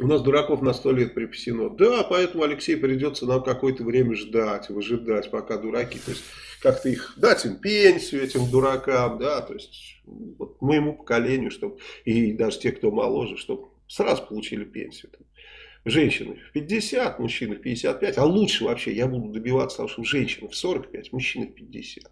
У нас дураков на сто лет припасено. Да, поэтому, Алексей, придется нам какое-то время ждать, выжидать, пока дураки. То есть, как-то их, дать им пенсию, этим дуракам, да, то есть, вот моему поколению, чтобы, и даже те, кто моложе, чтобы сразу получили пенсию женщины в 50, мужчины в 55, а лучше вообще я буду добиваться того, чтобы женщины в 45, мужчины в 50.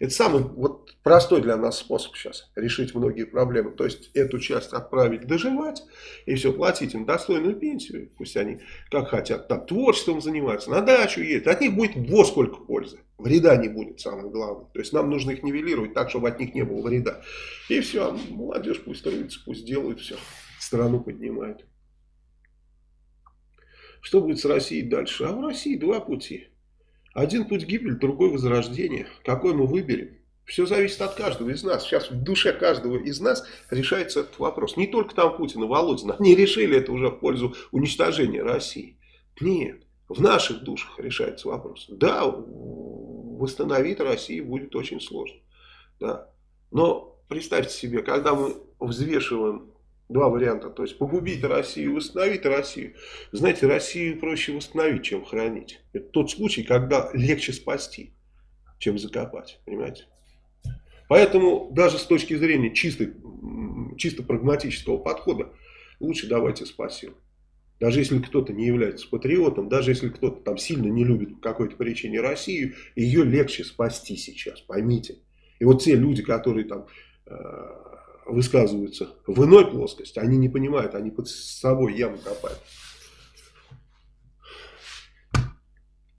Это самый вот простой для нас способ сейчас решить многие проблемы. То есть эту часть отправить доживать и все, платить им достойную пенсию. Пусть они как хотят, там творчеством занимаются, на дачу едут. От них будет вот сколько пользы. Вреда не будет, самое главное. То есть нам нужно их нивелировать так, чтобы от них не было вреда. И все, молодежь пусть трудится, пусть делают все. Страну поднимают. Что будет с Россией дальше? А в России два пути. Один путь гибель, другой возрождение. Какой мы выберем? Все зависит от каждого из нас. Сейчас в душе каждого из нас решается этот вопрос. Не только там Путин и Володин. Они решили это уже в пользу уничтожения России. Нет. В наших душах решается вопрос. Да, восстановить Россию будет очень сложно. Да. Но представьте себе, когда мы взвешиваем Два варианта. То есть погубить Россию, восстановить Россию. Знаете, Россию проще восстановить, чем хранить. Это тот случай, когда легче спасти, чем закопать. Понимаете? Поэтому даже с точки зрения чисто, чисто прагматического подхода, лучше давайте спасем. Даже если кто-то не является патриотом, даже если кто-то там сильно не любит по какой-то причине Россию, ее легче спасти сейчас, поймите. И вот те люди, которые там э, высказываются в иной плоскости, они не понимают, они под собой яму копают.